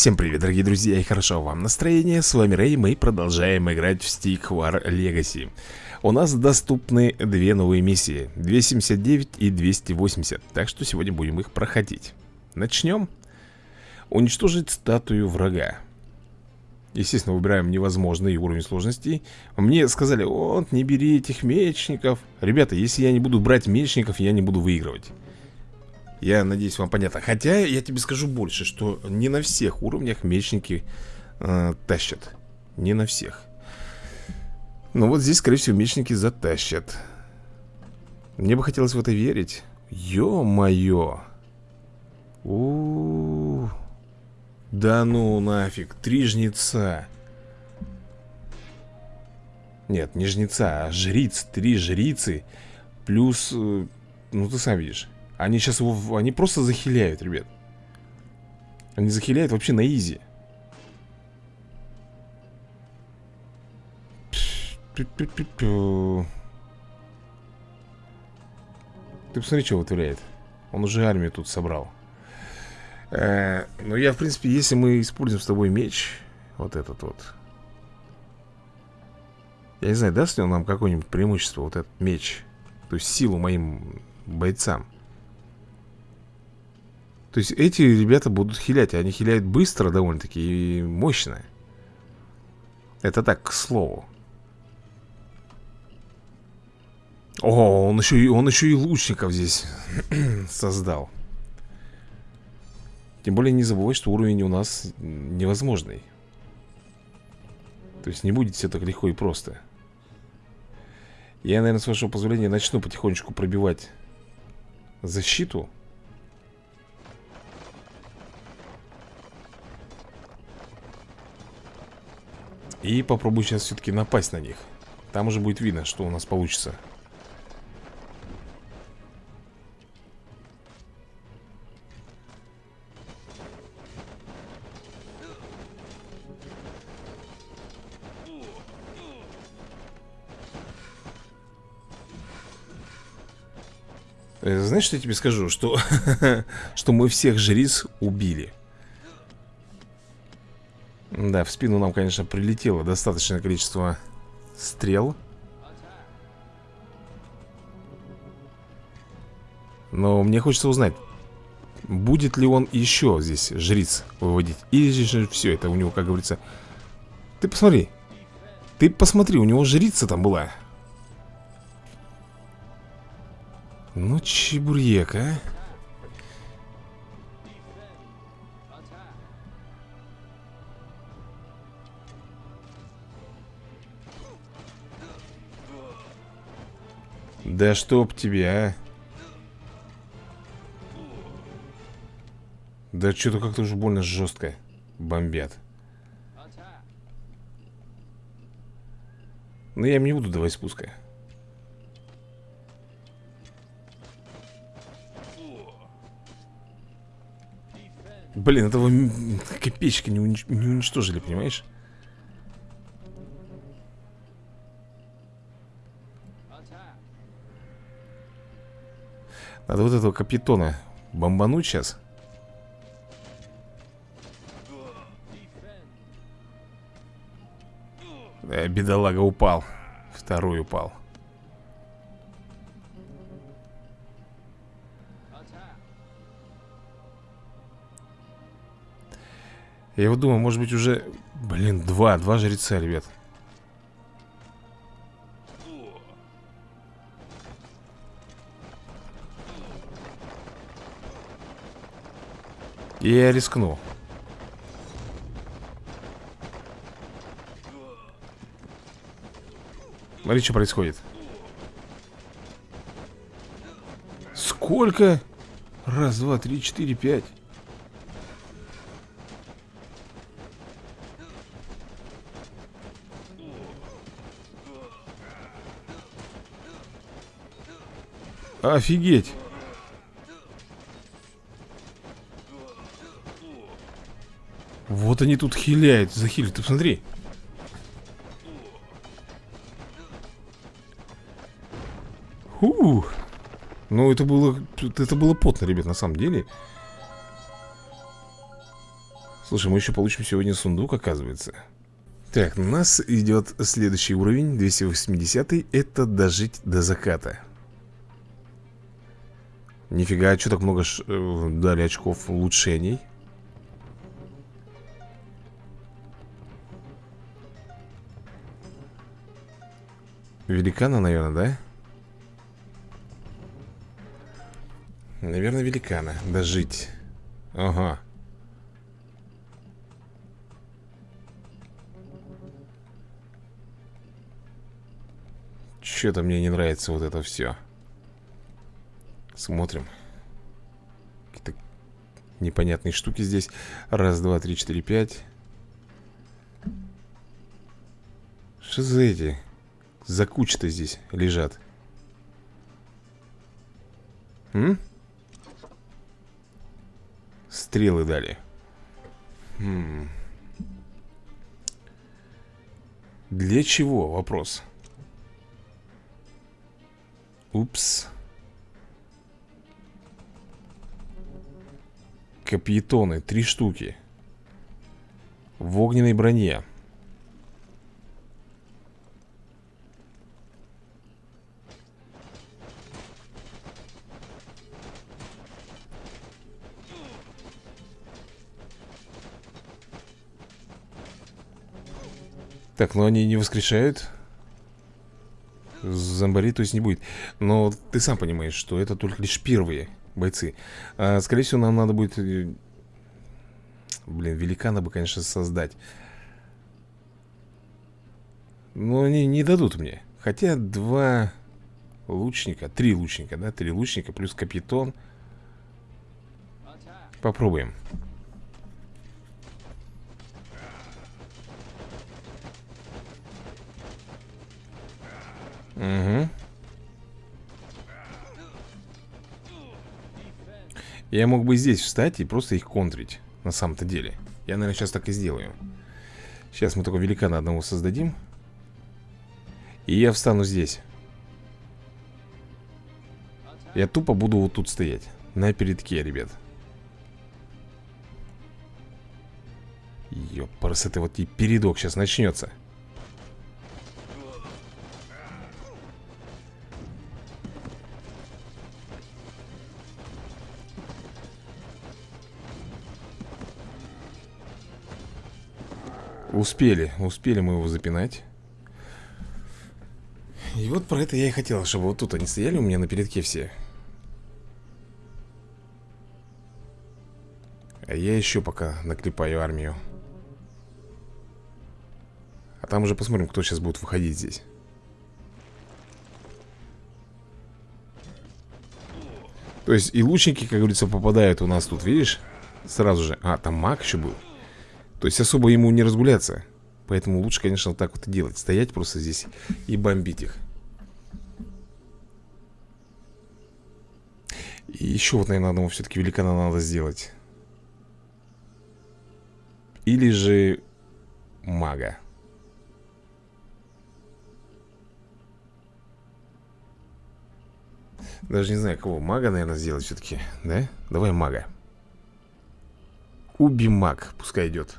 Всем привет, дорогие друзья, и хорошо вам настроение. С вами Рэй, мы продолжаем играть в Stick War Legacy. У нас доступны две новые миссии, 279 и 280, так что сегодня будем их проходить. Начнем. Уничтожить статую врага. Естественно, выбираем невозможный уровень сложности. Мне сказали, вот, не бери этих мечников. Ребята, если я не буду брать мечников, я не буду выигрывать. Я надеюсь, вам понятно. Хотя я тебе скажу больше, что не на всех уровнях мечники э, тащат. Не на всех. Но вот здесь, скорее всего, мечники затащат. Мне бы хотелось в это верить. Ё-моё. У, Да ну нафиг, три жнеца. Нет, не жнеца, а жриц, три жрицы. Плюс, э, ну ты сам видишь. Они сейчас его... Они просто захиляют, ребят. Они захиляют вообще на изи. Ты посмотри, что вытворяет. Он уже армию тут собрал. Э, ну, я, в принципе, если мы используем с тобой меч, вот этот вот. Я не знаю, даст ли он нам какое-нибудь преимущество, вот этот меч. То есть силу моим бойцам. То есть эти ребята будут хилять Они хиляют быстро довольно-таки и мощно. Это так, к слову. О, он еще, и, он еще и лучников здесь создал. Тем более не забывай, что уровень у нас невозможный. То есть не будет все так легко и просто. Я, наверное, с вашего позволения начну потихонечку пробивать защиту И попробую сейчас все-таки напасть на них. Там уже будет видно, что у нас получится. Э, Знаешь, что я тебе скажу? Что, что мы всех жриц убили да, в спину нам, конечно, прилетело достаточное количество стрел. Но мне хочется узнать Будет ли он еще здесь жриц выводить? Или же все это у него, как говорится Ты посмотри Ты посмотри, у него жрица там была Ну, чебурек, а Да чтоб тебя, а. Да что-то как-то уже больно жестко Бомбят. Но я им не буду давать спуска. Блин, этого копеечка не, унич не уничтожили, понимаешь? Надо вот этого капитона бомбануть сейчас. Э, Бедолага упал. Второй упал. Я вот думаю, может быть уже Блин, два, два жреца, ребят И я рискну. Смотри, что происходит. Сколько? Раз, два, три, четыре, пять. Офигеть Вот они тут хиляют, захилят, ты посмотри. Ух. Ну, это было, это было потно, ребят, на самом деле. Слушай, мы еще получим сегодня сундук, оказывается. Так, у нас идет следующий уровень 280 Это дожить до заката. Нифига, а что так много ш... Э, дали очков улучшений Великана, наверное, да? Наверное, великана. Дожить. Ага. Что-то мне не нравится вот это все Смотрим. Какие-то непонятные штуки здесь. Раз, два, три, четыре, пять. Что за эти? За куча-то здесь лежат. М? Стрелы дали. Хм. Для чего? Вопрос. Упс. Капьетоны, три штуки. В огненной броне Так, но они не воскрешают. Зомбари, то есть не будет. Но ты сам понимаешь, что это только лишь первые бойцы. А, Скорее всего, нам надо будет э, Блин, великана бы, конечно, создать. Но они не дадут мне. Хотя два лучника Три лучника, да? Три лучника плюс капитон Попробуем Угу. Я мог бы здесь встать и просто их контрить На самом-то деле. Я, наверное, сейчас так и сделаю. Сейчас мы только великана одного создадим. И я встану здесь. Я тупо буду вот тут стоять На передке, ребят. Ёпарас, это вот и передок сейчас начнется Успели, успели мы его запинать. И вот про это я и хотел, чтобы вот тут они стояли у меня на передке все. А я еще пока наклепаю армию. А там уже посмотрим, кто сейчас будет выходить здесь. То есть и лучники, как говорится, попадают у нас тут, видишь? Сразу же. А, там маг еще был то есть особо ему не разгуляться. Поэтому лучше, конечно, так вот и делать. Стоять просто здесь и бомбить их. И еще вот, наверное, одного все-таки великана надо сделать. Или же мага. Даже не знаю, кого Мага, наверное, сделать все-таки Да? Давай мага. Уби маг, пускай идет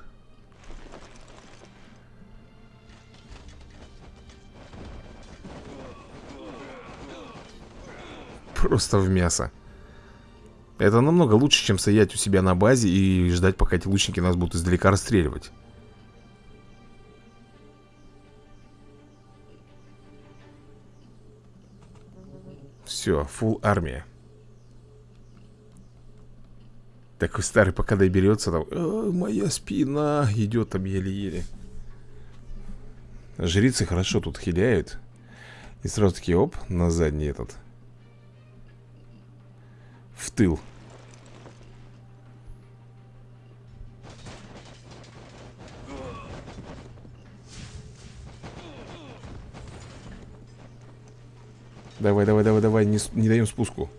Просто в мясо. Это намного лучше, чем стоять у себя на базе И ждать, пока эти лучники нас будут издалека расстреливать. Все, фул армия. Такой старый пока доберется там. «Э, Моя спина идет там еле-еле. Жрицы хорошо тут хиляют. И сразу таки оп, на задний этот в тыл. Давай, давай, давай, давай, не, не даем спуску.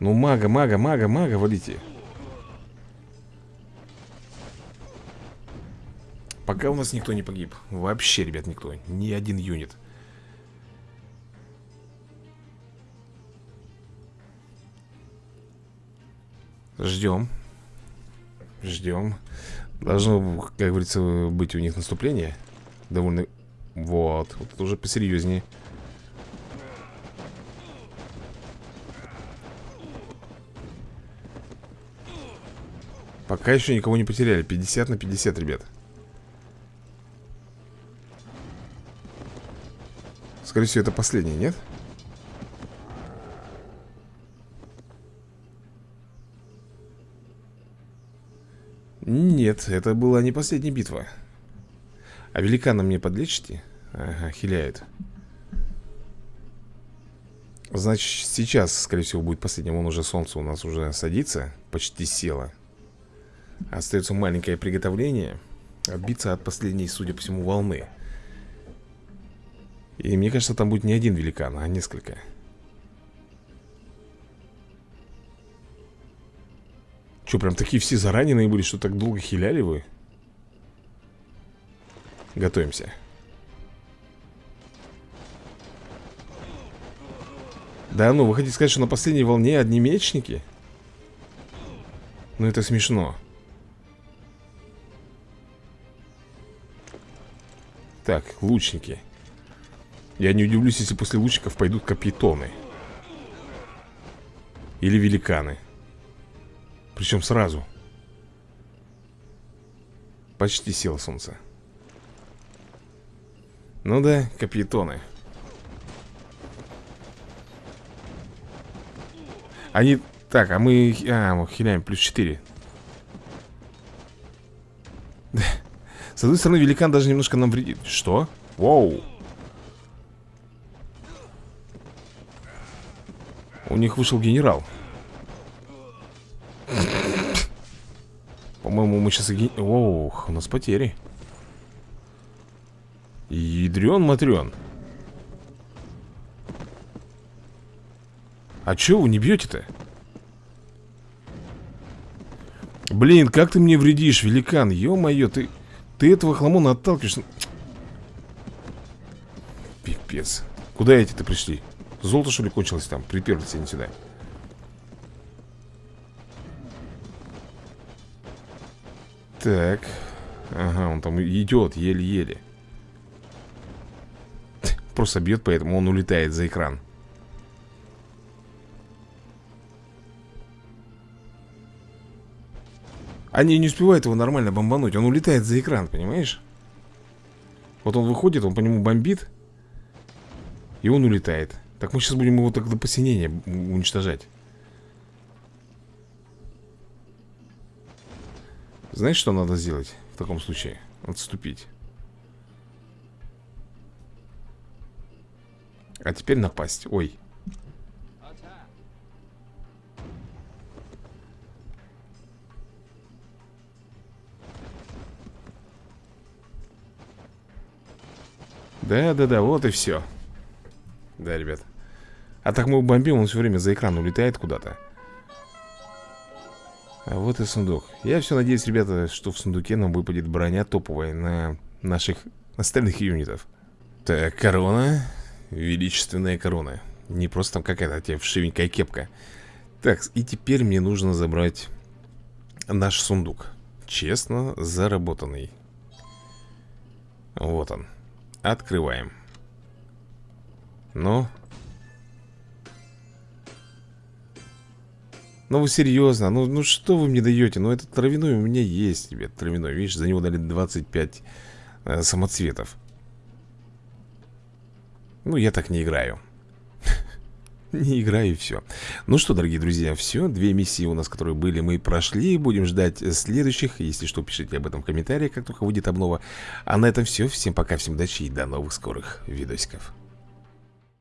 Ну, мага, мага, мага, мага, валите. Пока у нас никто не погиб. Вообще, ребят, никто. Ни один юнит. Ждем. Ждем. Должно, как говорится, быть у них наступление. Довольно... Вот. Вот уже посерьезнее. Пока еще никого не потеряли 50 на 50, ребят Скорее всего, это последний, нет? Нет, это была не последняя битва. А великана мне подлечите? Ага, хиляет. Значит, сейчас, скорее всего, будет последним. Он уже солнце у нас уже садится Почти село. Остается маленькое приготовление Отбиться от последней, судя по всему, волны. И мне кажется, там будет не один великан, а несколько Что, прям такие все зараненные были, что так долго хиляли вы? Готовимся. Да ну, вы хотите сказать, что на последней волне одни мечники? Ну это смешно. Так, лучники. Я не удивлюсь, если после лучников пойдут капитоны. Или великаны причем сразу. Почти село солнце. Ну да, капитоны. Они... Так, а мы... А, мы хиляем плюс 4 С одной стороны, великан даже немножко нам вредит. Что? Воу. У них вышел генерал мы сейчас... Ох, у нас потери. Ядрен-матрен. А чё вы не бьете-то? Блин, как ты мне вредишь, великан? Ё-моё, ты... Ты этого хламона отталкиваешь... Пипец. Куда эти-то пришли? Золото, что ли, кончилось там? Приперлись они сюда. Так. Ага, он там идет еле-еле. Просто бьет, поэтому он улетает за экран. Они не успевают его нормально бомбануть. Он улетает за экран, понимаешь? Вот он выходит, он по нему бомбит. И он улетает. Так мы сейчас будем его так до посинения уничтожать. Знаешь, что надо сделать в таком случае? Отступить. А теперь напасть. Ой. Да-да-да, вот и все Да, ребят. А так мы бомбим, он все время за экран улетает куда-то а вот и сундук. Я все надеюсь, ребята, что в сундуке нам выпадет броня топовая На наших остальных юнитов. Так, корона. Величественная корона. Не просто там какая-то тебе вшивенькая кепка. Так, и теперь мне нужно забрать Наш сундук. Честно заработанный. Вот он. Открываем. Ну Ну вы серьезно, ну, ну что вы мне даете? Ну этот травяной у меня есть, ребят, травяной. Видишь, за него дали 25 э, самоцветов. Ну я так не играю. Не играю и все Ну что, дорогие друзья, все Две миссии у нас, которые были, мы прошли. Будем ждать следующих. Если что, пишите об этом в комментариях, как только выйдет обнова. А на этом все, всем пока, всем удачи и до новых скорых видосиков